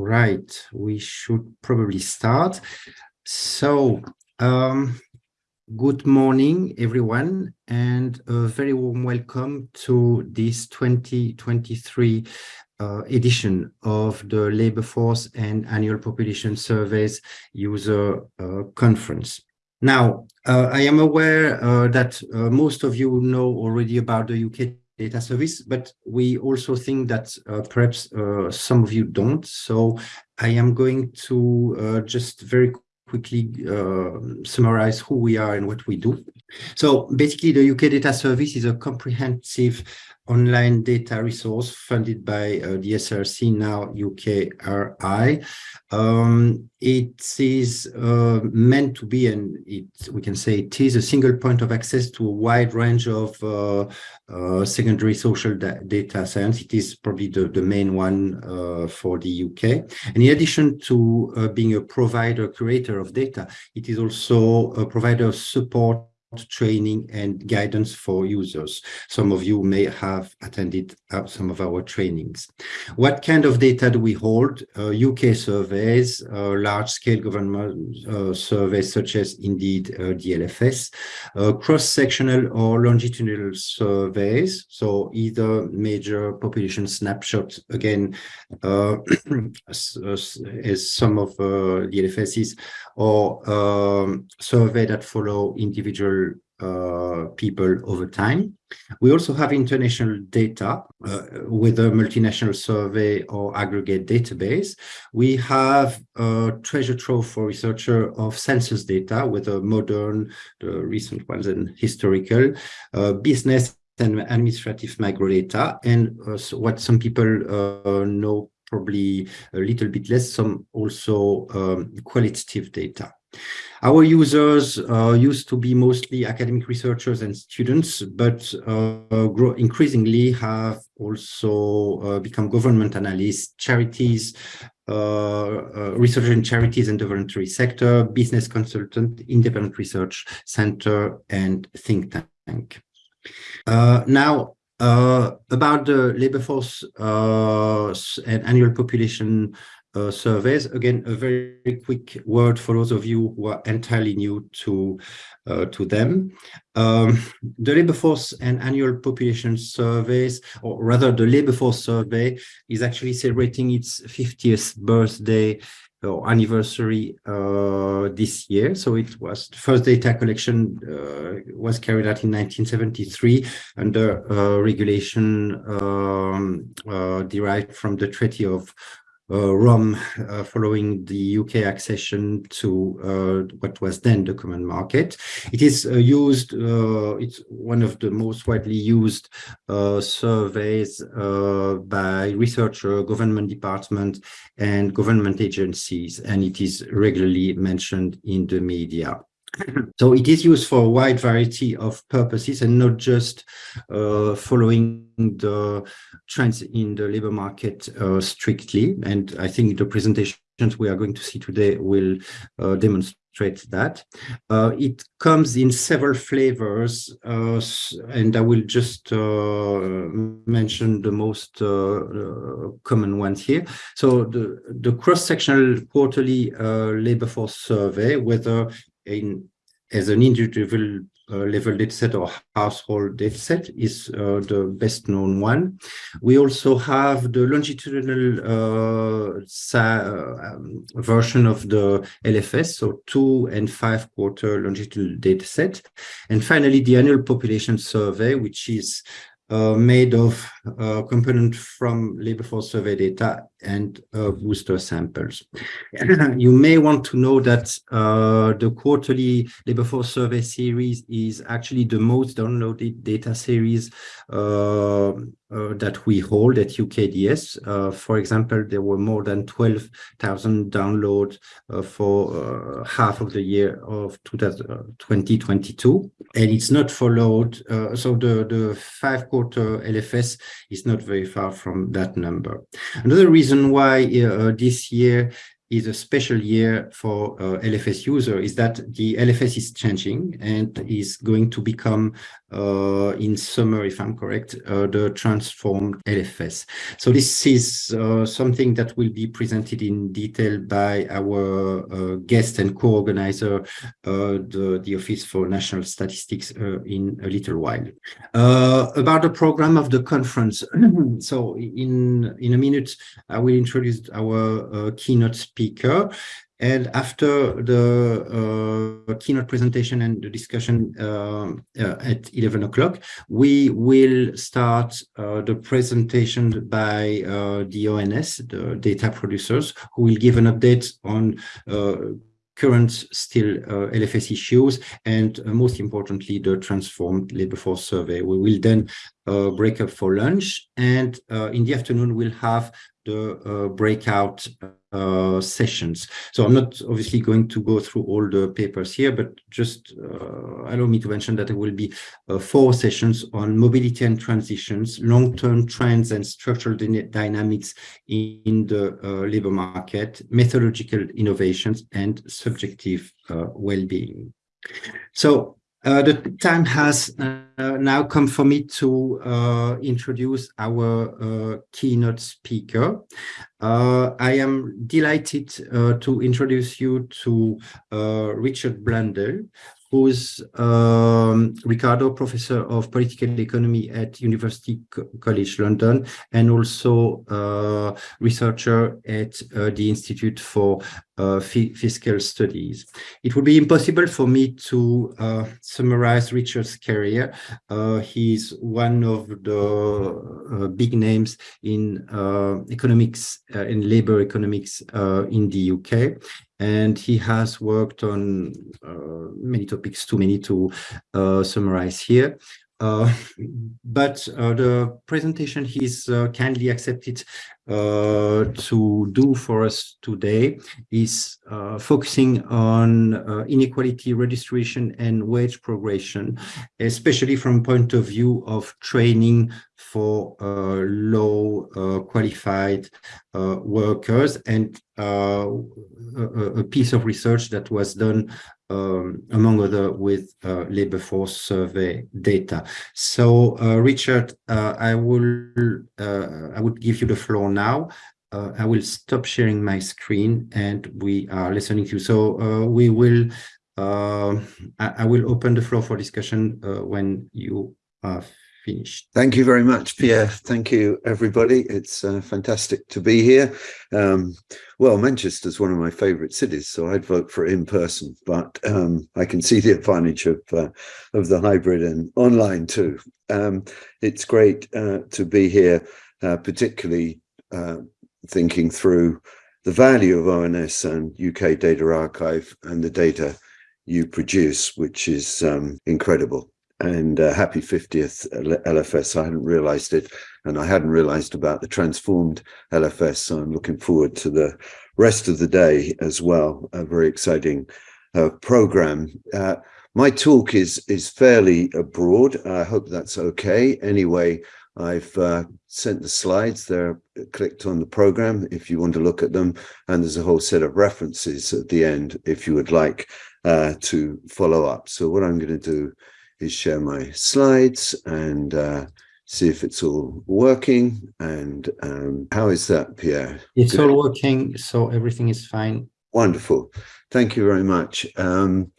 Right, we should probably start. So, um, good morning, everyone, and a very warm welcome to this 2023 uh, edition of the Labor Force and Annual Population Surveys User uh, Conference. Now, uh, I am aware uh, that uh, most of you know already about the UK data service, but we also think that uh, perhaps uh, some of you don't. So I am going to uh, just very quickly uh, summarize who we are and what we do. So basically, the UK Data Service is a comprehensive online data resource funded by uh, the ESRC, now UKRI. Um, it is uh, meant to be, and it, we can say it is a single point of access to a wide range of uh, uh secondary social da data science. It is probably the, the main one uh, for the UK. And in addition to uh, being a provider, curator of data, it is also a provider of support training and guidance for users. Some of you may have attended uh, some of our trainings. What kind of data do we hold? Uh, UK surveys, uh, large-scale government uh, surveys such as indeed uh, the uh, cross-sectional or longitudinal surveys, so either major population snapshots, again, as, as, some of the LFSs, or um, survey that follow individual uh, people over time. We also have international data uh, with a multinational survey or aggregate database. We have a treasure trove for researcher of census data with a modern, the recent ones and historical, uh, business and administrative micro data, and uh, what some people uh, know probably a little bit less, some also um, qualitative data. Our users uh, used to be mostly academic researchers and students, but uh, increasingly have also uh, become government analysts, charities, uh, uh, research in charities and the voluntary sector, business consultant, independent research center, and think tank. Uh, now, about the labor force and annual population uh, surveys, again, a very quick word for those of you who are entirely new to uh, to them. Um, the labor force and annual population surveys, or rather the labor force survey is actually celebrating its 50th birthday or anniversary uh, this year. So it was the first data collection uh, was carried out in 1973 under uh, regulation um, uh, derived from the Treaty of uh, Rome uh, following the UK accession to uh, what was then the common market. It is used, it's one of the most widely used surveys by researcher, government department and government agencies, and it is regularly mentioned in the media. So it is used for a wide variety of purposes and not just uh, following the trends in the labor market uh, strictly. And I think the presentations we are going to see today will uh, demonstrate that. Uh, it comes in several flavors, uh, and I will just uh, mention the most common ones here. So the, the cross-sectional quarterly labor force survey, whether in as an individual uh, level dataset or household dataset is uh, the best known one. We also have the longitudinal uh, um, version of the LFS, so two and five quarter longitudinal dataset. And finally, the annual population survey, which is uh, made of uh, component from labor force survey data and uh, booster samples. you may want to know that uh, the quarterly labor force survey series is actually the most downloaded data series uh, uh, that we hold at UKDS. Uh, for example, there were more than 12,000 downloads uh, for half of the year of 2022, and it's not followed. So the, the five quarter LFS is not very far from that number. Another reason why uh, this year is a special year for uh, LFS user is that the LFS is changing and is going to become uh, in summer, if I'm correct, uh, the transformed LFS. So this is uh, something that will be presented in detail by our uh, guest and co-organizer, uh, the, the Office for National Statistics in a little while. about the program of the conference. so in, in a minute, I will introduce our keynote speaker. And after the uh, keynote presentation and the discussion uh, uh, at 11 o'clock, we will start uh, the presentation by uh, the ONS, the data producers, who will give an update on uh, current still LFS issues and most importantly, the transformed labor force survey. We will then break up for lunch and in the afternoon, we'll have the breakout uh, sessions. So I'm not obviously going to go through all the papers here, but just uh, allow me to mention that there will be uh, four sessions on mobility and transitions, long-term trends and structural dynamics in the uh, labor market, methodological innovations, and subjective uh, well-being. So uh, the time has uh, now come for me to uh, introduce our uh, keynote speaker. Uh, I am delighted to introduce you to Richard Blundell, who's um, Ricardo Professor of Political Economy at University College London and also uh, researcher at uh, the Institute for uh, Fiscal Studies. It would be impossible for me to uh, summarize Richard's career. Uh, he's one of the uh, big names in economics and labor economics in the UK and he has worked on uh, many topics, too many to uh, summarize here. Uh, but uh, the presentation he's uh, kindly accepted uh, to do for us today is focusing on inequality registration and wage progression, especially from point of view of training for low qualified workers and a, a piece of research that was done um, among other with uh, labor force survey data. So uh, Richard, uh, I will uh, I would give you the floor now. I will stop sharing my screen and we are listening to you. So we will I, I, will open the floor for discussion when you are finished. Thank you very much, Pierre. Thank you, everybody. It's uh, fantastic to be here. Um, well, Manchester's one of my favourite cities, so I'd vote for in person, but um, I can see the advantage of uh, of the hybrid and online too. Um, it's great uh, to be here, uh, particularly uh, thinking through the value of ONS and UK Data Archive and the data you produce, which is um, incredible and uh, happy 50th LFS. I hadn't realized it and I hadn't realized about the transformed LFS. So I'm looking forward to the rest of the day as well. A very exciting uh, program. Uh, my talk is is fairly broad. I hope that's okay. Anyway, I've uh, sent the slides. They're clicked on the program if you want to look at them. And there's a whole set of references at the end if you would like uh, to follow up. So what I'm going to do is share my slides and uh, see if it's all working. And um, how is that, Pierre? It's Good. all working, so everything is fine. Wonderful. Thank you very much. Um,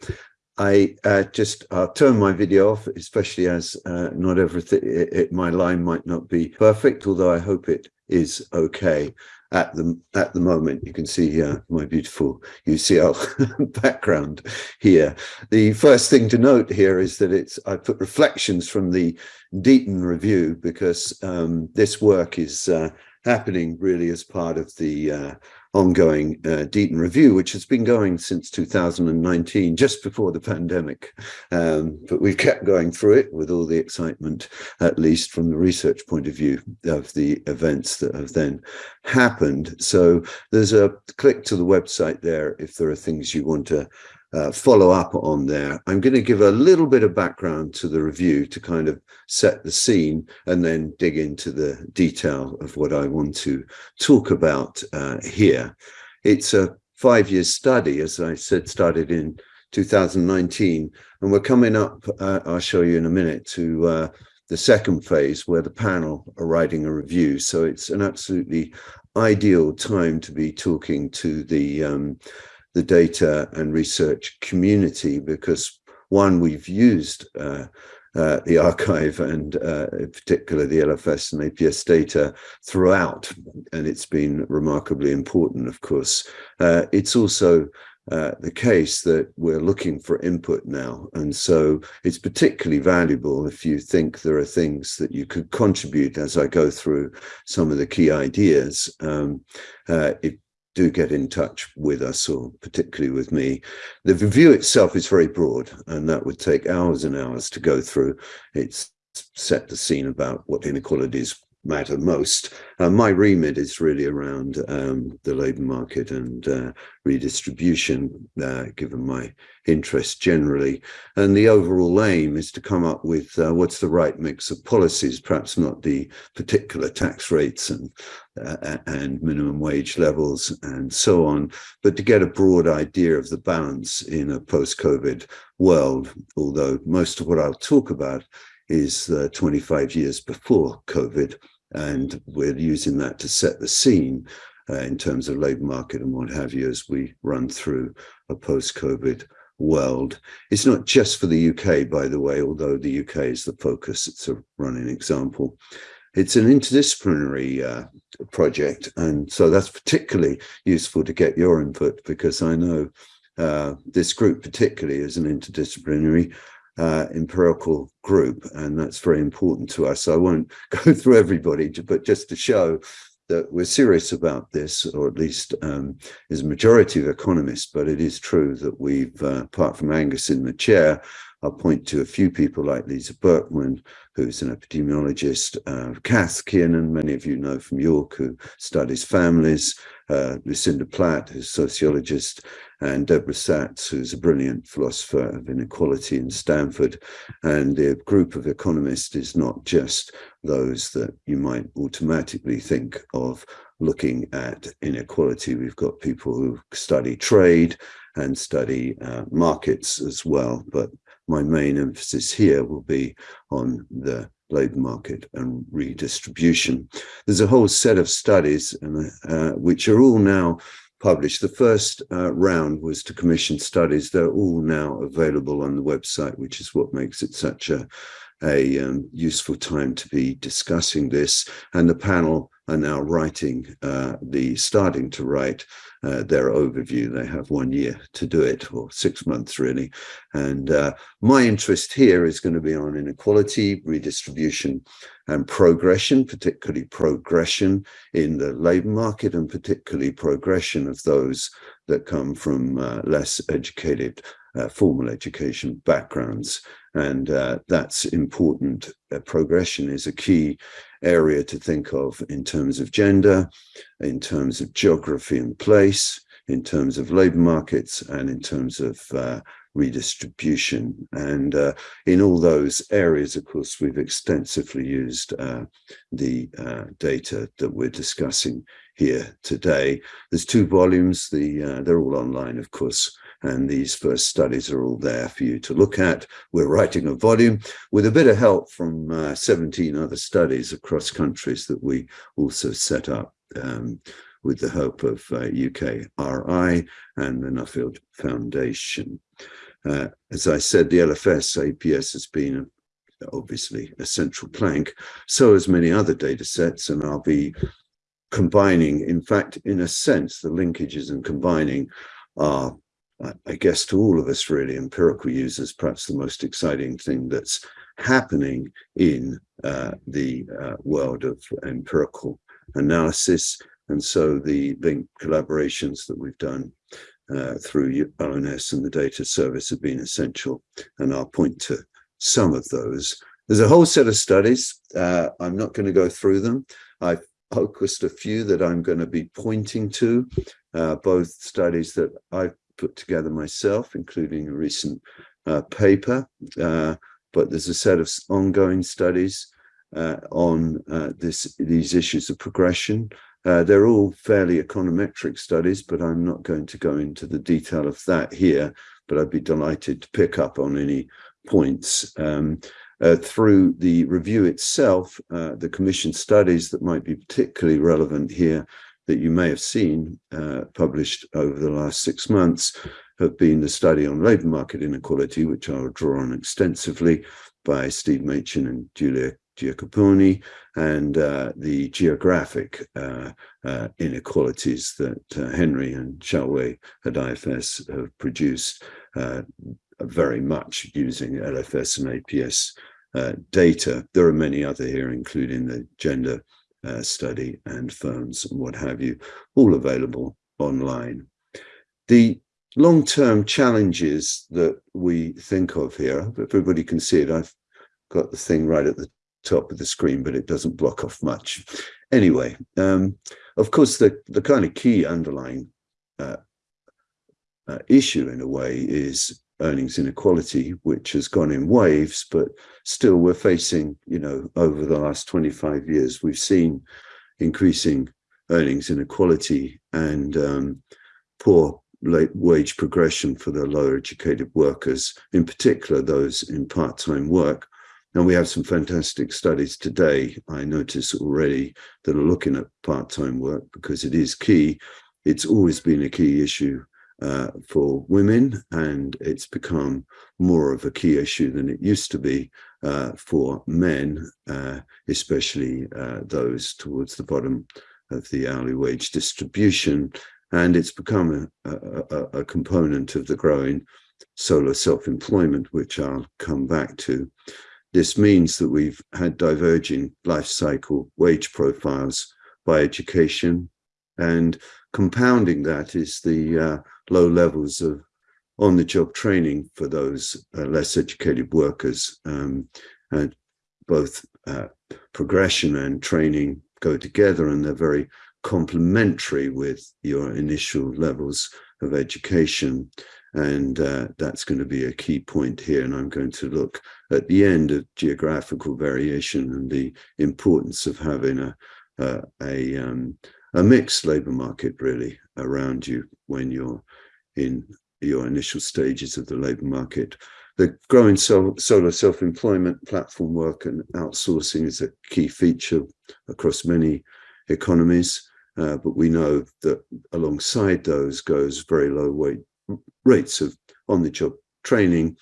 I uh, just I'll turn my video off, especially as uh, not everything, it, it, my line might not be perfect, although I hope it is okay at the at the moment. You can see uh, my beautiful UCL background here. The first thing to note here is that it's I put reflections from the Deaton review because um, this work is uh, happening really as part of the uh, ongoing uh, Deaton review, which has been going since 2019, just before the pandemic. Um, but we've kept going through it with all the excitement, at least from the research point of view of the events that have then happened. So there's a click to the website there if there are things you want to uh, follow up on there. I'm going to give a little bit of background to the review to kind of set the scene and then dig into the detail of what I want to talk about uh, here. it's a five-year study, as I said, started in 2019, and we're coming up, uh, I'll show you in a minute, to uh, the second phase where the panel are writing a review. So it's an absolutely ideal time to be talking to the um, the data and research community because one, we've used uh, uh, the archive and uh, in particular the LFS and APS data throughout, and it's been remarkably important, of course. Uh, it's also uh, the case that we're looking for input now. And so it's particularly valuable if you think there are things that you could contribute as I go through some of the key ideas. Um, uh, if do get in touch with us or particularly with me. The review itself is very broad and that would take hours and hours to go through. It's set the scene about what inequalities matter most. Uh, my remit is really around um, the labour market and uh, redistribution, uh, given my interest generally. And the overall aim is to come up with uh, what's the right mix of policies, perhaps not the particular tax rates and, uh, and minimum wage levels and so on, but to get a broad idea of the balance in a post-COVID world, although most of what I'll talk about is uh, 25 years before COVID. And we're using that to set the scene uh, in terms of labour market and what have you as we run through a post-COVID world. It's not just for the UK, by the way, although the UK is the focus. It's a running example. It's an interdisciplinary uh, project. And so that's particularly useful to get your input because I know uh, this group particularly is an interdisciplinary uh, empirical group, and that's very important to us. So I won't go through everybody, but just to show that we're serious about this, or at least um, is a majority of economists, but it is true that we've, uh, apart from Angus in the chair, I'll point to a few people like Lisa Berkman, who's an epidemiologist, uh, Kath Kiernan, many of you know from York, who studies families, uh, Lucinda Platt, who's a sociologist, and Deborah Satz, who's a brilliant philosopher of inequality in Stanford. And the group of economists is not just those that you might automatically think of looking at inequality. We've got people who study trade and study uh, markets as well. But my main emphasis here will be on the labour market and redistribution. There's a whole set of studies uh, which are all now published. The first uh, round was to commission studies. They're all now available on the website, which is what makes it such a, a um, useful time to be discussing this. And the panel are now writing uh, the, starting to write uh, their overview. They have one year to do it, or six months really. And uh, my interest here is going to be on inequality, redistribution, and progression, particularly progression in the labour market, and particularly progression of those that come from uh, less educated uh, formal education backgrounds. And uh, that's important. Uh, progression is a key area to think of in terms of gender, in terms of geography and place, in terms of labor markets, and in terms of uh, redistribution. And uh, in all those areas, of course, we've extensively used uh, the uh, data that we're discussing here today. There's two volumes, the uh, they're all online, of course, and these first studies are all there for you to look at. We're writing a volume with a bit of help from uh, 17 other studies across countries that we also set up um, with the help of uh, UKRI and the Nuffield Foundation. Uh, as I said, the LFS APS has been obviously a central plank, so as many other data sets, and I'll be combining, in fact, in a sense, the linkages and combining are I guess to all of us really empirical users, perhaps the most exciting thing that's happening in uh, the uh, world of empirical analysis. And so the link collaborations that we've done uh, through ONS and the data service have been essential. And I'll point to some of those. There's a whole set of studies. Uh, I'm not going to go through them. I've focused a few that I'm going to be pointing to, uh, both studies that I've put together myself, including a recent uh, paper, uh, but there's a set of ongoing studies uh, on this these issues of progression Uh, they're all fairly econometric studies, but I'm not going to go into the detail of that here, but I'd be delighted to pick up on any points. Um, uh, through the review itself, uh, the commission studies that might be particularly relevant here that you may have seen uh, published over the last six months have been the study on labour market inequality, which I'll draw on extensively by Steve Machin and Julia Giupponi, and uh, the geographic uh, uh, inequalities that uh, Henry and Xiaowei at IFS have produced uh, very much using LFS and APS uh, data. There are many other here, including the gender study and firms and what have you, all available online. The long-term challenges that we think of here, everybody can see it. I've got the thing right at the top of the screen, but it doesn't block off much. Anyway, um, of course, the, the kind of key underlying uh, uh, issue in a way is earnings inequality, which has gone in waves, but still we're facing, you know, over the last 25 years, we've seen increasing earnings inequality and um, poor wage progression for the lower educated workers, in particular those in part-time work, and we have some fantastic studies today, I notice already, that are looking at part-time work because it is key. It's always been a key issue uh, for women and it's become more of a key issue than it used to be uh, for men, uh, especially uh, those towards the bottom of the hourly wage distribution. And it's become a, a, a component of the growing solo self-employment, which I'll come back to. This means that we've had diverging life cycle wage profiles by education and compounding that is the uh, low levels of on-the-job training for those uh, less educated workers. Um, and both uh, progression and training go together and they're very complementary with your initial levels of education. And uh, that's going to be a key point here. And I'm going to look at the end of geographical variation and the importance of having a, a, a, um, a mixed labor market really around you when you're in your initial stages of the labor market. The growing sol self-employment platform work and outsourcing is a key feature across many economies. Uh, but we know that alongside those goes very low weight rates of on-the-job training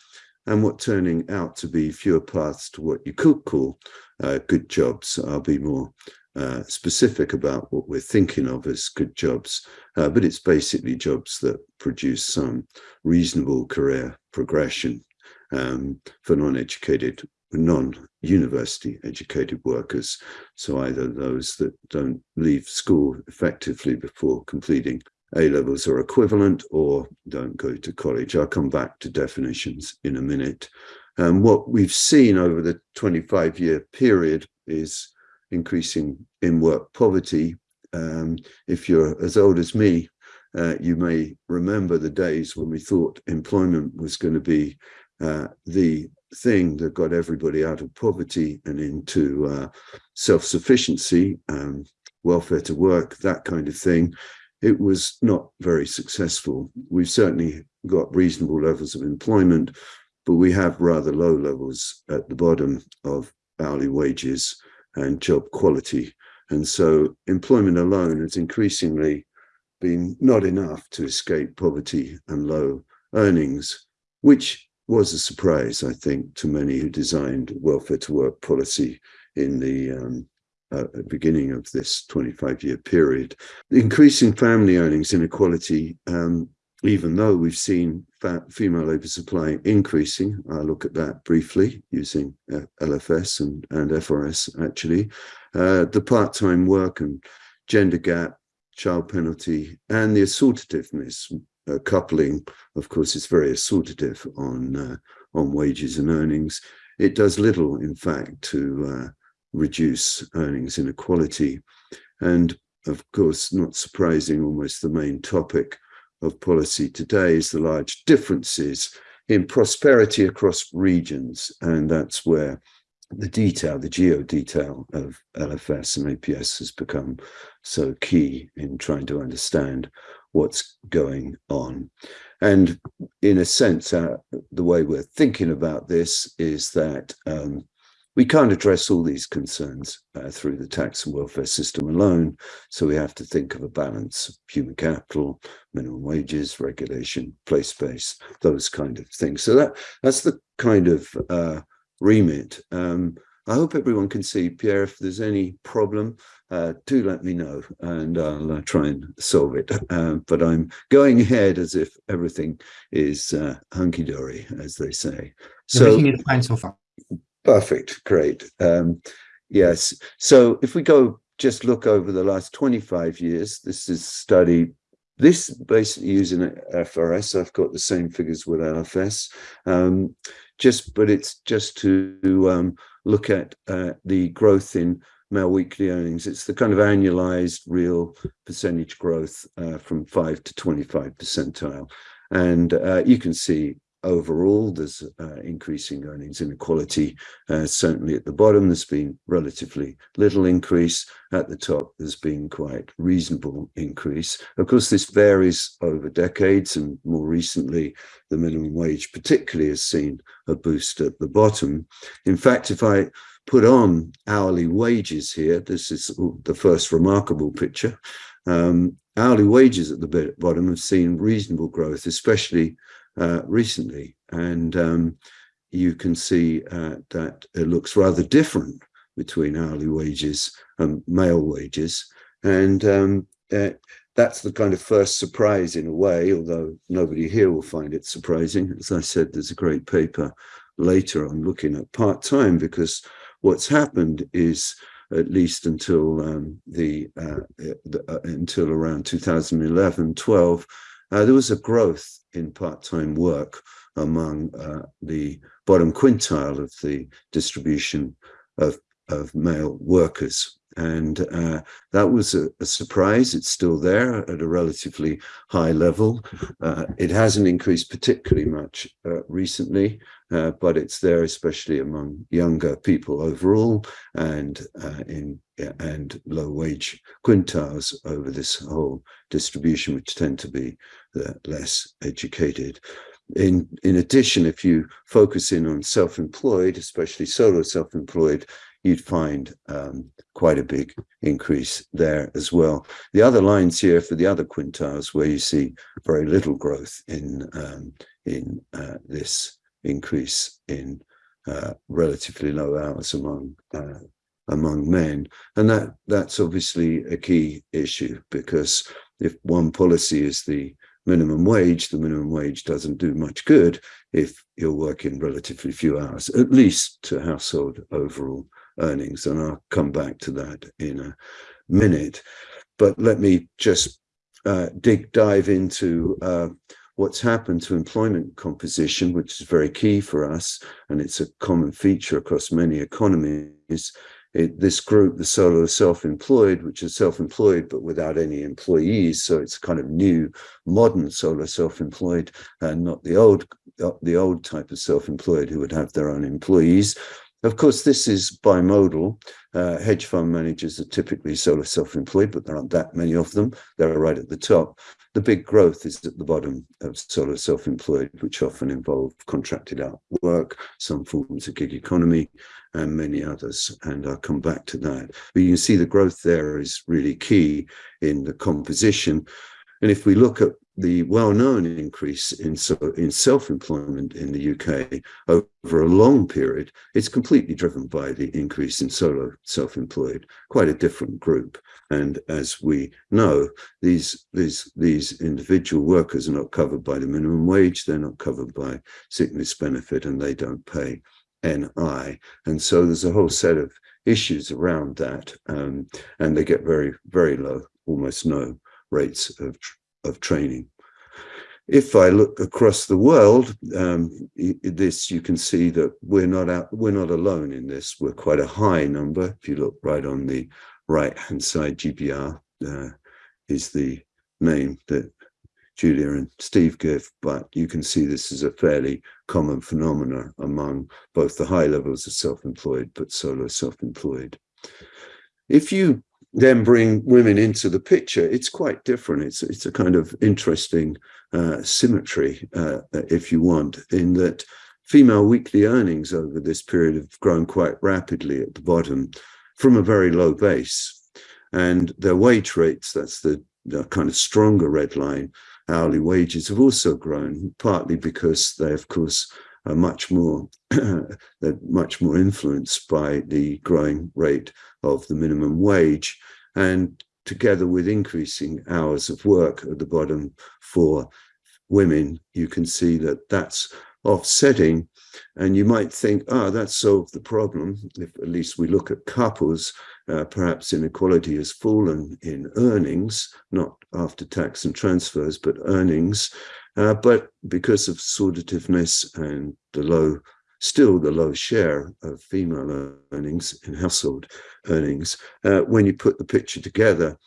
and what turning out to be fewer paths to what you could call uh, good jobs. I'll be more uh, specific about what we're thinking of as good jobs, uh, but it's basically jobs that produce some reasonable career progression um, for non-educated, non-university educated workers. So either those that don't leave school effectively before completing a levels are equivalent or don't go to college. I'll come back to definitions in a minute. Um, what we've seen over the 25 year period is increasing in work poverty. Um, if you're as old as me, uh, you may remember the days when we thought employment was going to be uh, the thing that got everybody out of poverty and into uh, self-sufficiency, um, welfare to work, that kind of thing it was not very successful. We've certainly got reasonable levels of employment, but we have rather low levels at the bottom of hourly wages and job quality. And so employment alone has increasingly been not enough to escape poverty and low earnings, which was a surprise, I think, to many who designed welfare to work policy in the um, at the beginning of this 25 year period. Increasing family earnings inequality, um, even though we've seen female labour supply increasing, I'll look at that briefly using uh, LFS and, and FRS actually, uh, the part-time work and gender gap, child penalty, and the assortativeness uh, coupling, of course, is very assortative on, uh, on wages and earnings. It does little, in fact, to uh, reduce earnings inequality. And of course, not surprising, almost the main topic of policy today is the large differences in prosperity across regions. And that's where the detail, the geo detail of LFS and APS has become so key in trying to understand what's going on. And in a sense, uh, the way we're thinking about this is that um, we can't address all these concerns uh, through the tax and welfare system alone. So we have to think of a balance of human capital, minimum wages, regulation, place space, those kind of things. So that that's the kind of uh, remit. Um, I hope everyone can see, Pierre, if there's any problem, uh, do let me know and I'll uh, try and solve it. Uh, but I'm going ahead as if everything is uh, hunky-dory, as they say. So, everything is fine so far. Perfect, great. Um, yes, so if we go just look over the last 25 years, this is study this basically using FRS, I've got the same figures with LFS. Um, just but it's just to um, look at uh, the growth in male weekly earnings. It's the kind of annualized real percentage growth uh, from 5 to 25 percentile. And uh, you can see overall, there's uh, increasing earnings inequality. Uh, certainly at the bottom, there's been relatively little increase. At the top, there's been quite reasonable increase. Of course, this varies over decades, and more recently, the minimum wage particularly has seen a boost at the bottom. In fact, if I put on hourly wages here, this is the first remarkable picture. Um, hourly wages at the bottom have seen reasonable growth, especially uh, recently. And um, you can see uh, that it looks rather different between hourly wages and male wages. And um, uh, that's the kind of first surprise in a way, although nobody here will find it surprising. As I said, there's a great paper later on looking at part-time because what's happened is at least until um, the, uh, the uh, until around 2011 12 uh, there was a growth in part-time work among uh, the bottom quintile of the distribution of, of male workers. And uh, that was a, a, surprise. It's still there at a relatively high level. Uh, it hasn't increased particularly much uh, recently, uh, but it's there, especially among younger people overall and uh, in and low wage quintiles over this whole distribution, which tend to be the less educated. In, in addition, if you focus in on self-employed, especially solo self-employed, you'd find um, quite a big increase there as well. The other lines here for the other quintiles where you see very little growth in, um, in uh, this increase in uh, relatively low hours among uh, among men. And that that's obviously a key issue because if one policy is the minimum wage, the minimum wage doesn't do much good if you're working relatively few hours, at least to household overall earnings. And I'll come back to that in a minute. But let me just uh, dig dive into uh, what's happened to employment composition, which is very key for us, and it's a common feature across many economies, it, this group, the solo self-employed, which is self-employed but without any employees, so it's kind of new, modern solo self-employed, and not the old, the old type of self-employed who would have their own employees. Of course, this is bimodal. Uh, hedge fund managers are typically solo self-employed, but there aren't that many of them. They're right at the top. The big growth is at the bottom of solo self-employed, which often involve contracted out work, some forms of gig economy, and many others. And I'll come back to that. But you can see the growth there is really key in the composition. And if we look at the well-known increase in, so, in self-employment in the UK over a long period, it's completely driven by the increase in solo self-employed, quite a different group. And as we know, these, these, these individual workers are not covered by the minimum wage, they're not covered by sickness benefit, and they don't pay NI. And so there's a whole set of issues around that, um, and they get very, very low, almost no rates of, of training. If I look across the world, um, this you can see that we're not out, we're not alone in this. We're quite a high number. If you look right on the right-hand side, GBR uh, is the name that Julia and Steve give, but you can see this is a fairly common phenomena among both the high levels of self-employed but solo self-employed. If you then bring women into the picture, it's quite different. It's, it's a kind of interesting uh, symmetry, uh, if you want, in that female weekly earnings over this period have grown quite rapidly at the bottom from a very low base. And their wage rates, that's the, the kind of stronger red line, hourly wages have also grown, partly because they, of course, are much more they're much more influenced by the growing rate of the minimum wage and together with increasing hours of work at the bottom for women you can see that that's offsetting. And you might think ah oh, that solved the problem. If at least we look at couples uh, perhaps inequality has fallen in earnings not after tax and transfers but earnings uh, but because of assortativeness and the low, still the low share of female earnings in household earnings, uh, when you put the picture together,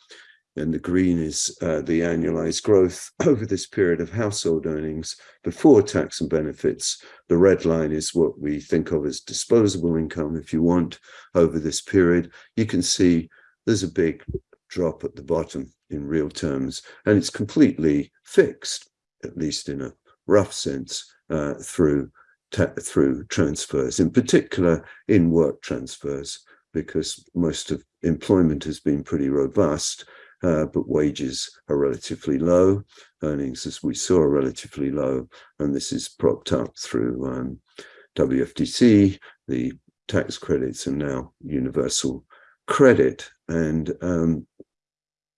and the green is uh, the annualized growth over this period of household earnings before tax and benefits. The red line is what we think of as disposable income, if you want, over this period. You can see there's a big drop at the bottom in real terms, and it's completely fixed at least in a rough sense, uh, through through transfers, in particular in work transfers, because most of employment has been pretty robust, uh, but wages are relatively low. Earnings, as we saw, are relatively low, and this is propped up through um, WFTC, the tax credits, and now universal credit. And um,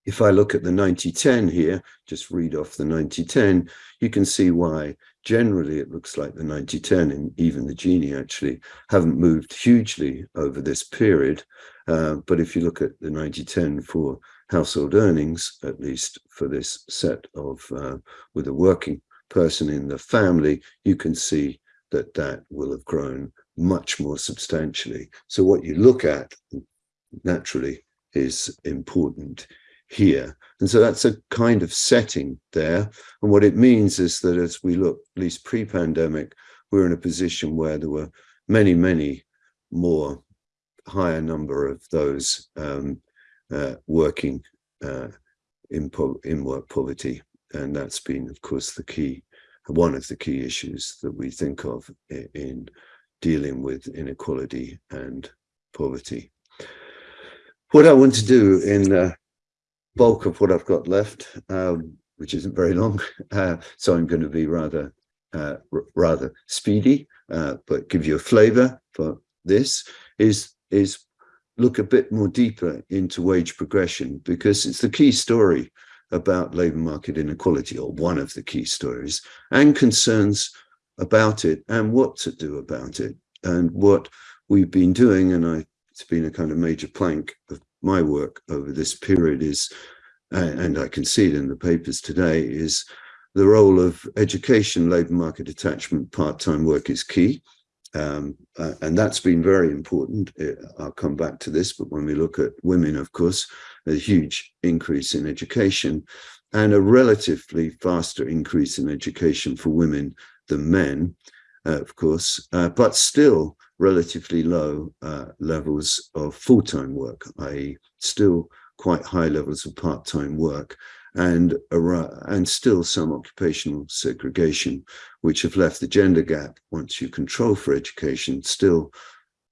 if I look at the 9010 here, just read off the 9010, you can see why generally it looks like the 9010 and even the Gini actually haven't moved hugely over this period. Uh, but if you look at the 9010 for household earnings, at least for this set of uh, with a working person in the family, you can see that that will have grown much more substantially. So what you look at naturally is important here. And so that's a kind of setting there. And what it means is that as we look, at least pre-pandemic, we're in a position where there were many, many more higher number of those um, uh, working uh, in, in work poverty. And that's been, of course, the key, one of the key issues that we think of in, in dealing with inequality and poverty. What I want to do in uh, bulk of what I've got left, um, which isn't very long. Uh, so I'm going to be rather uh, rather speedy, uh, but give you a flavor for this is is look a bit more deeper into wage progression because it's the key story about labor market inequality or one of the key stories and concerns about it and what to do about it and what we've been doing and I it's been a kind of major plank of my work over this period is, and I can see it in the papers today, is the role of education, labour market attachment, part-time work is key. Um, uh, and that's been very important. I'll come back to this, but when we look at women, of course, a huge increase in education and a relatively faster increase in education for women than men, uh, of course, uh, but still relatively low uh, levels of full-time work, i.e. still quite high levels of part-time work and, and still some occupational segregation, which have left the gender gap, once you control for education, still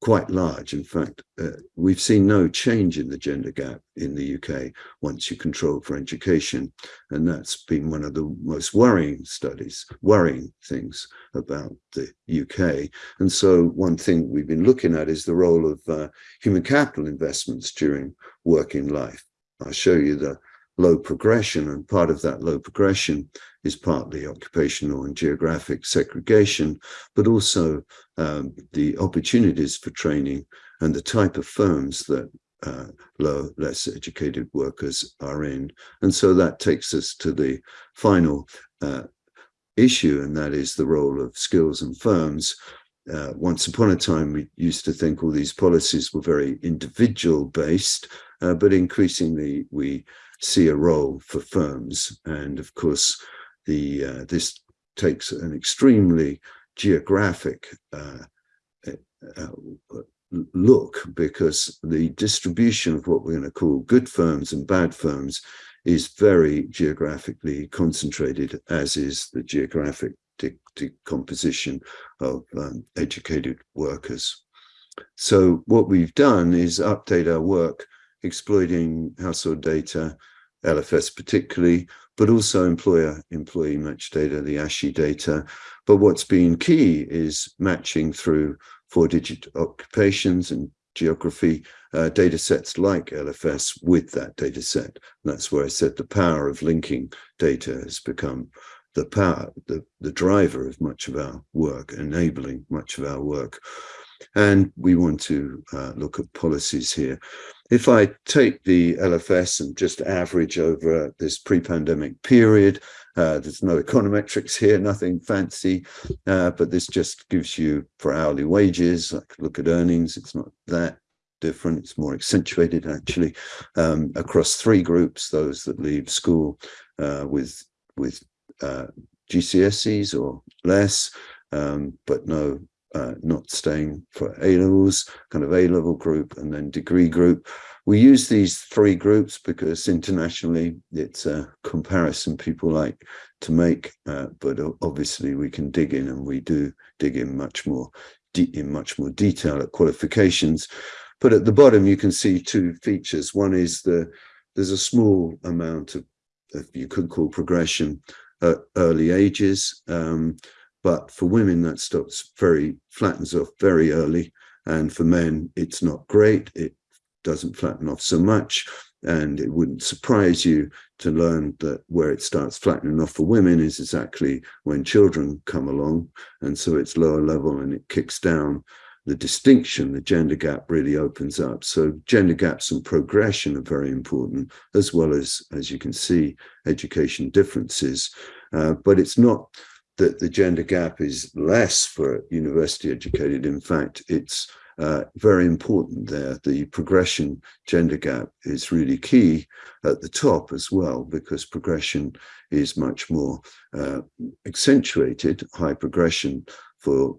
quite large. In fact, uh, we've seen no change in the gender gap in the UK once you control for education. And that's been one of the most worrying studies, worrying things about the UK. And so one thing we've been looking at is the role of uh, human capital investments during working life. I'll show you the low progression and part of that low progression is partly occupational and geographic segregation, but also um, the opportunities for training and the type of firms that uh, low, less educated workers are in. And so that takes us to the final uh, issue, and that is the role of skills and firms. Uh, once upon a time, we used to think all these policies were very individual based, uh, but increasingly we see a role for firms. And of course, the uh, this takes an extremely geographic uh, uh, look because the distribution of what we're going to call good firms and bad firms is very geographically concentrated, as is the geographic decomposition of um, educated workers. So what we've done is update our work exploiting household data, LFS particularly, but also employer employee match data, the ASHE data. But what's been key is matching through four digit occupations and geography uh, data sets like LFS with that data set. And that's where I said the power of linking data has become the power, the, the driver of much of our work, enabling much of our work. And we want to uh, look at policies here. If I take the LFS and just average over this pre-pandemic period, uh, there's no econometrics here, nothing fancy, uh, but this just gives you for hourly wages. I could look at earnings. It's not that different. It's more accentuated actually um, across three groups: those that leave school uh, with with uh, GCSEs or less, um, but no uh, not staying for A levels, kind of A level group, and then degree group. We use these three groups because internationally it's a comparison people like to make, uh, but obviously we can dig in and we do dig in much more in much more detail at qualifications. But at the bottom you can see two features. One is the there's a small amount of, of you could call progression at early ages. Um, but for women, that stops very, flattens off very early. And for men, it's not great. It doesn't flatten off so much. And it wouldn't surprise you to learn that where it starts flattening off for women is exactly when children come along. And so it's lower level and it kicks down the distinction, the gender gap really opens up. So gender gaps and progression are very important, as well as, as you can see, education differences. Uh, but it's not that the gender gap is less for university educated. In fact, it's uh, very important there. The progression gender gap is really key at the top as well, because progression is much more uh, accentuated, high progression for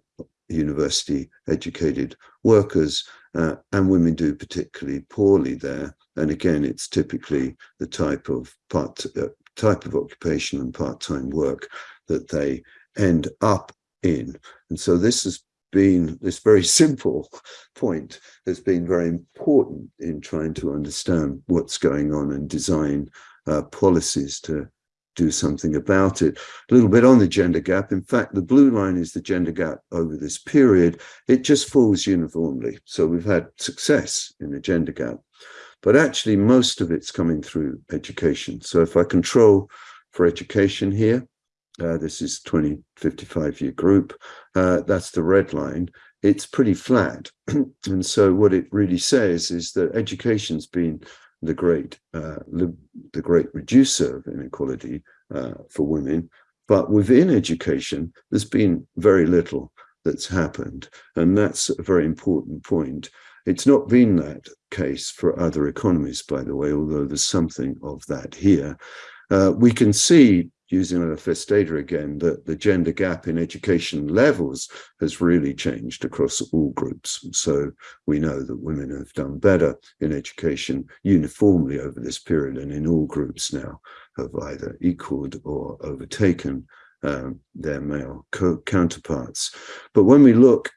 university educated workers, uh, and women do particularly poorly there. And again, it's typically the type of part uh, type of occupation and part-time work that they end up in. And so this has been, this very simple point has been very important in trying to understand what's going on and design uh, policies to do something about it. A little bit on the gender gap. In fact, the blue line is the gender gap over this period. It just falls uniformly. So we've had success in the gender gap, but actually most of it's coming through education. So if I control for education here, uh, this is 2055 year group. Uh, that's the red line. It's pretty flat. and so what it really says is that education's been the great uh, the great reducer of inequality uh, for women. But within education, there's been very little that's happened. And that's a very important point. It's not been that case for other economies, by the way, although there's something of that here. Uh, we can see using LFS data again, that the gender gap in education levels has really changed across all groups. So we know that women have done better in education uniformly over this period and in all groups now have either equaled or overtaken um, their male counterparts. But when we look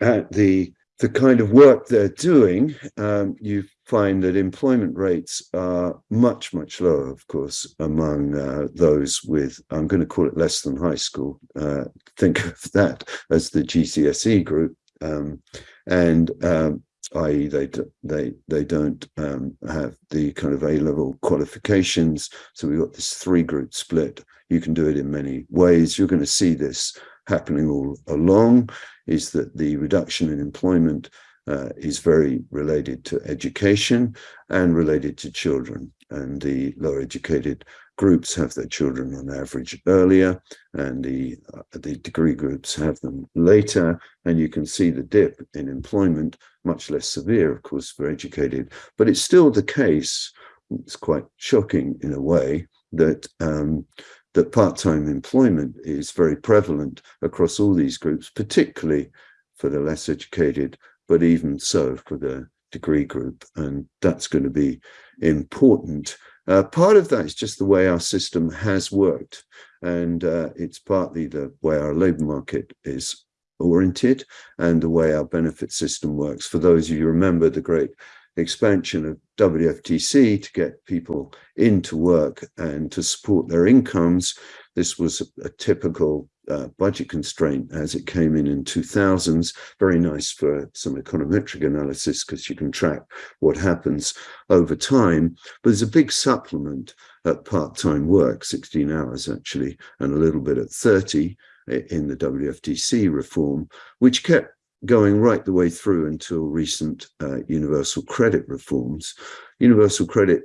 at the the kind of work they're doing, um, you find that employment rates are much, much lower, of course, among uh, those with, I'm going to call it less than high school. Uh, think of that as the GCSE group. Um, and um, i.e. they they they don't um, have the kind of A-level qualifications. So we've got this three group split. You can do it in many ways. You're going to see this happening all along, is that the reduction in employment uh, is very related to education and related to children. And the lower educated groups have their children on average earlier, and the, uh, the degree groups have them later. And you can see the dip in employment, much less severe, of course, for educated. But it's still the case, it's quite shocking in a way, that um, that part-time employment is very prevalent across all these groups, particularly for the less educated, but even so for the degree group. And that's going to be important. Uh, part of that is just the way our system has worked. And uh, it's partly the way our labour market is oriented and the way our benefit system works. For those of you remember the great expansion of WFTC to get people into work and to support their incomes. This was a, a typical uh, budget constraint as it came in in 2000s. Very nice for some econometric analysis because you can track what happens over time. But there's a big supplement at part-time work, 16 hours actually, and a little bit at 30 in the WFTC reform, which kept going right the way through until recent uh, universal credit reforms. Universal credit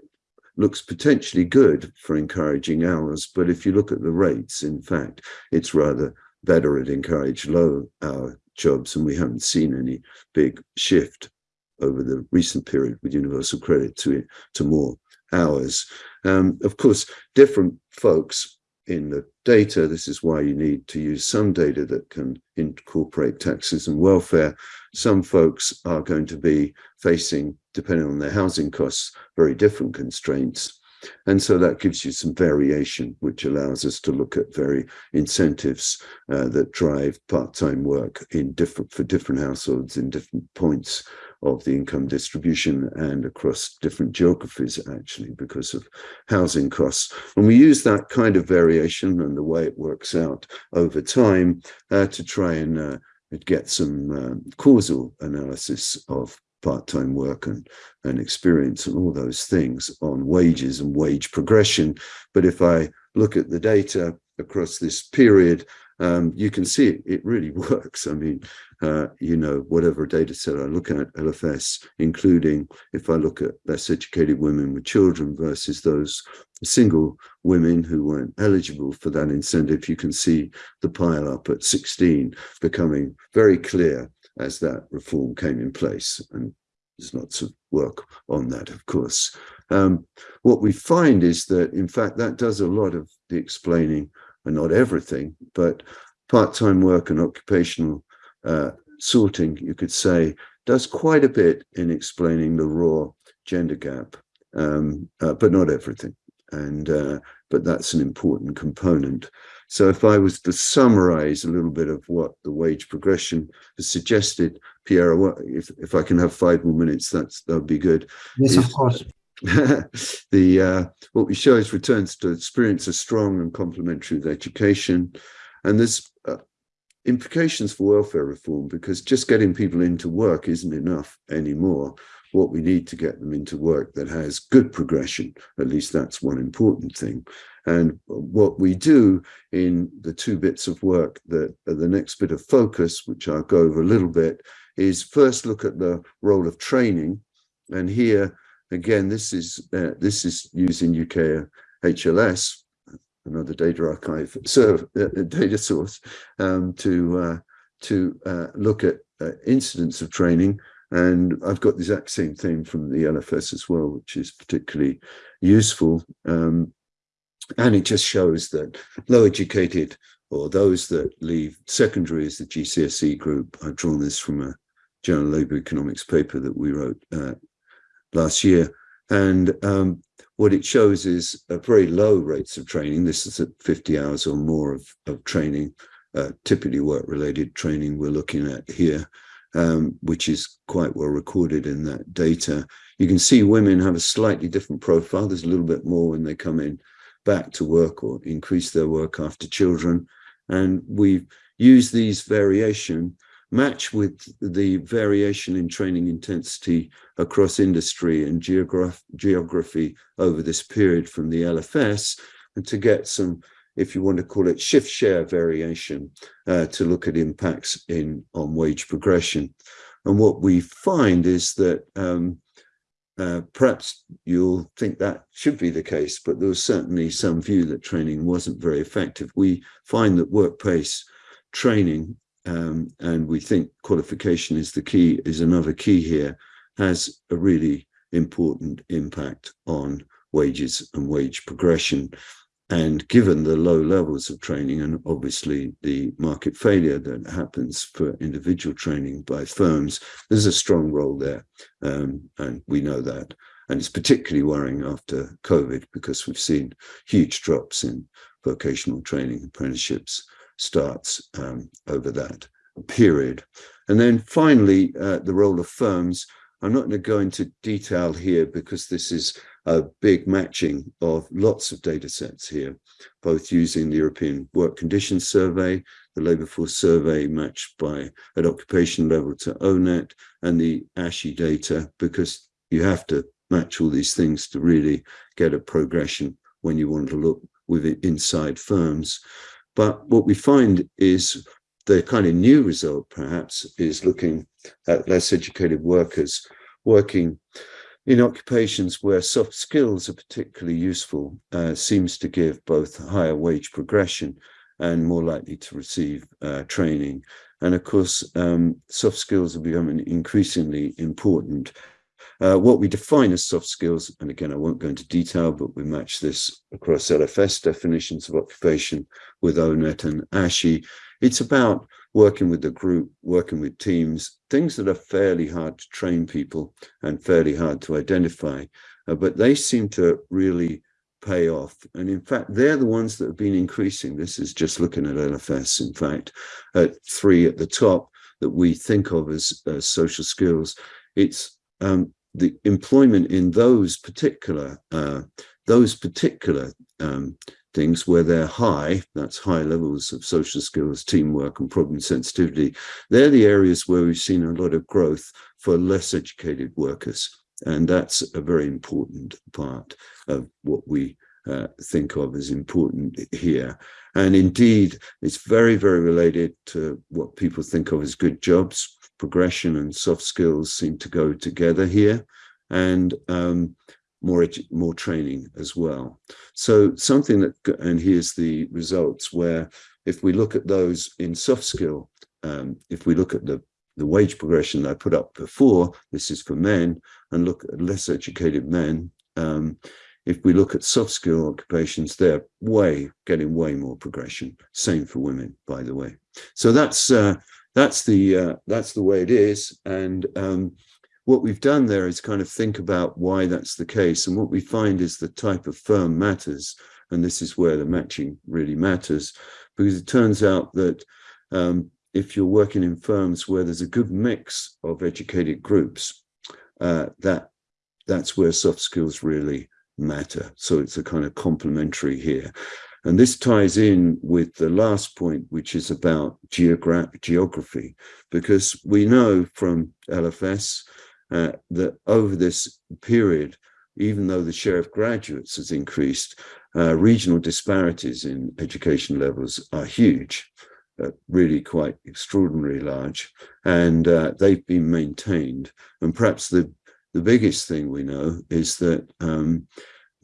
looks potentially good for encouraging hours, but if you look at the rates, in fact, it's rather better at encourage low hour jobs, and we haven't seen any big shift over the recent period with universal credit to to more hours. Um, of course, different folks in the data. This is why you need to use some data that can incorporate taxes and welfare. Some folks are going to be facing, depending on their housing costs, very different constraints. And so that gives you some variation, which allows us to look at very incentives uh, that drive part-time work in different for different households in different points of the income distribution and across different geographies actually because of housing costs. And we use that kind of variation and the way it works out over time uh, to try and uh, get some uh, causal analysis of part-time work and, and experience and all those things on wages and wage progression. But if I look at the data across this period, um, you can see it, it really works. I mean, uh, you know, whatever data set I look at, LFS, including if I look at less educated women with children versus those single women who weren't eligible for that incentive, you can see the pile up at 16 becoming very clear as that reform came in place. And there's lots of work on that, of course. Um, what we find is that, in fact, that does a lot of the explaining, and not everything, but part-time work and occupational uh, sorting, you could say, does quite a bit in explaining the raw gender gap, um, uh, but not everything. And uh, but that's an important component. So if I was to summarize a little bit of what the wage progression has suggested, Pierre, if, if I can have five more minutes, that's that would be good. Yes, if, of course. the uh, what we show is returns to experience are strong and complementary with education, and there's uh, implications for welfare reform because just getting people into work isn't enough anymore. What we need to get them into work that has good progression, at least that's one important thing. And what we do in the two bits of work that are the next bit of focus, which I'll go over a little bit, is first look at the role of training. And here, again, this is uh, this is using UK HLS, another data archive serve uh, data source, um, to uh, to uh, look at uh, incidence of training. And I've got the exact same thing from the LFS as well, which is particularly useful. Um, and it just shows that low educated or those that leave secondary as the GCSE group, I've drawn this from a Journal of Labour Economics paper that we wrote uh, last year. And um, what it shows is a very low rates of training. This is at 50 hours or more of, of training, uh, typically work-related training we're looking at here, um, which is quite well recorded in that data. You can see women have a slightly different profile. There's a little bit more when they come in back to work or increase their work after children. And we use these variation match with the variation in training intensity across industry and geograph geography over this period from the LFS and to get some, if you want to call it shift share variation, uh, to look at impacts in on wage progression. And what we find is that um, uh, perhaps you'll think that should be the case, but there was certainly some view that training wasn't very effective. We find that work-pace training, um, and we think qualification is the key, is another key here, has a really important impact on wages and wage progression. and given the low levels of training and obviously the market failure that happens for individual training by firms, there's a strong role there. Um, and we know that. And it's particularly worrying after COVID because we've seen huge drops in vocational training apprenticeships starts um, over that period. And then finally, uh, the role of firms. I'm not going to go into detail here because this is a big matching of lots of data sets here, both using the European Work Conditions Survey, the Labour Force Survey matched by at occupation level to ONET, and the ASHE data, because you have to match all these things to really get a progression when you want to look within inside firms. But what we find is the kind of new result, perhaps, is looking at less educated workers working in occupations where soft skills are particularly useful uh, seems to give both higher wage progression and more likely to receive uh, training. And of course, um, soft skills are becoming increasingly important. Uh, what we define as soft skills, and again, I won't go into detail, but we match this across LFS definitions of occupation with ONET and ASHE. It's about working with the group, working with teams, things that are fairly hard to train people and fairly hard to identify, uh, but they seem to really pay off. And in fact, they're the ones that have been increasing. This is just looking at LFS, in fact, at three at the top that we think of as uh, social skills. It's um, the employment in those particular uh, those particular um, things where they're high, that's high levels of social skills, teamwork and problem sensitivity, they're the areas where we've seen a lot of growth for less educated workers. And that's a very important part of what we uh, think of as important here. And indeed, it's very, very related to what people think of as good jobs. Progression and soft skills seem to go together here. And um, more more training as well. So something that, and here's the results where if we look at those in soft skill, um, if we look at the, the wage progression I put up before, this is for men, and look at less educated men, um, if we look at soft skill occupations, they're way getting way more progression. Same for women, by the way. So that's uh, that's the uh, that's the way it is, and um, what we've done there is kind of think about why that's the case. And what we find is the type of firm matters. And this is where the matching really matters, because it turns out that um, if you're working in firms where there's a good mix of educated groups, uh, that that's where soft skills really matter. So it's a kind of complementary here. And this ties in with the last point, which is about geogra geography, because we know from LFS uh, that over this period, even though the share of graduates has increased, uh, regional disparities in education levels are huge, uh, really quite extraordinarily large, and uh, they've been maintained. And perhaps the, the biggest thing we know is that um,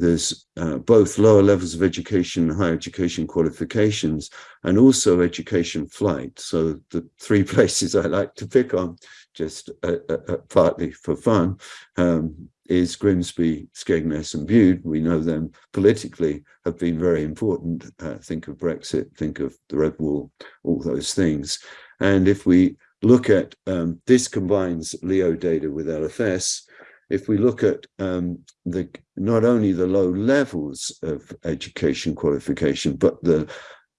there's uh, both lower levels of education, and higher education qualifications, and also education flight. So the three places I like to pick on just uh, uh, uh, partly for fun, um, is Grimsby, Skegness and Bude. We know them politically have been very important. Uh, think of Brexit, think of the Red Wall, all those things. And if we look at, um, this combines LEO data with LFS, if we look at um, the not only the low levels of education qualification, but the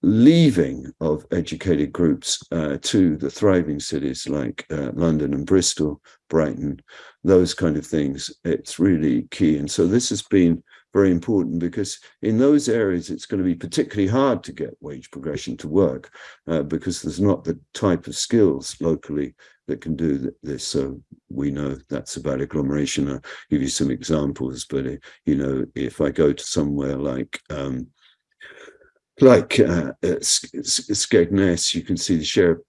leaving of educated groups uh, to the thriving cities like uh, London and Bristol, Brighton, those kind of things, it's really key. And so this has been very important because in those areas, it's going to be particularly hard to get wage progression to work uh, because there's not the type of skills locally that can do this. So we know that's about agglomeration. I'll give you some examples, but, uh, you know, if I go to somewhere like um, like uh, Skegness, you can see the share of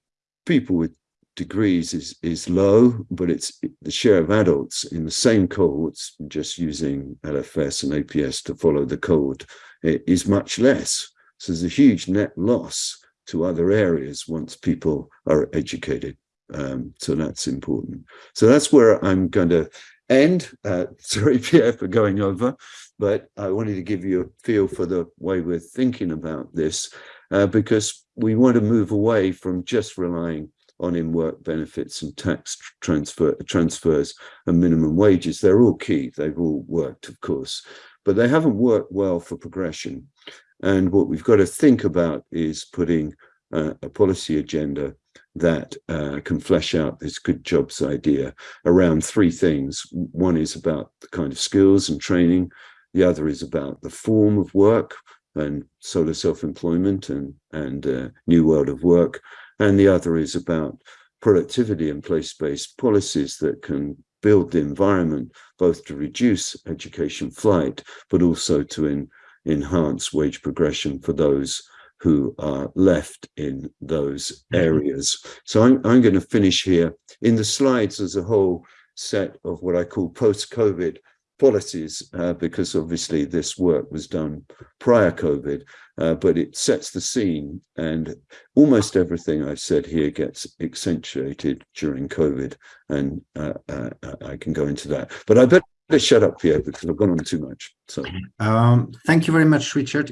people with degrees is is low, but it's the share of adults in the same cohorts, just using LFS and APS to follow the code, is much less. So there's a huge net loss to other areas once people are educated. Um, so that's important. So that's where I'm going to end. Uh, sorry, Pierre, for going over. but I wanted to give you a feel for the way we're thinking about this uh, because we want to move away from just relying on in-work benefits and tax transfer transfers and minimum wages. They're all key. They've all worked, of course, but they haven't worked well for progression. And what we've got to think about is putting uh, a policy agenda that uh, can flesh out this good jobs idea around three things. One is about the kind of skills and training. The other is about the form of work and solo self-employment and, and uh, new world of work. And the other is about productivity and place-based policies that can build the environment both to reduce education flight, but also to in, enhance wage progression for those who are left in those mm-hmm. areas. So I'm, I'm going to finish here. In the slides, there's a whole set of what I call post-COVID policies, uh, because obviously this work was done prior COVID, uh, but it sets the scene and almost everything I've said here gets accentuated during COVID, and uh, uh I can go into that. But I better shut up here because I've gone on too much. So, um, thank you very much, Richard.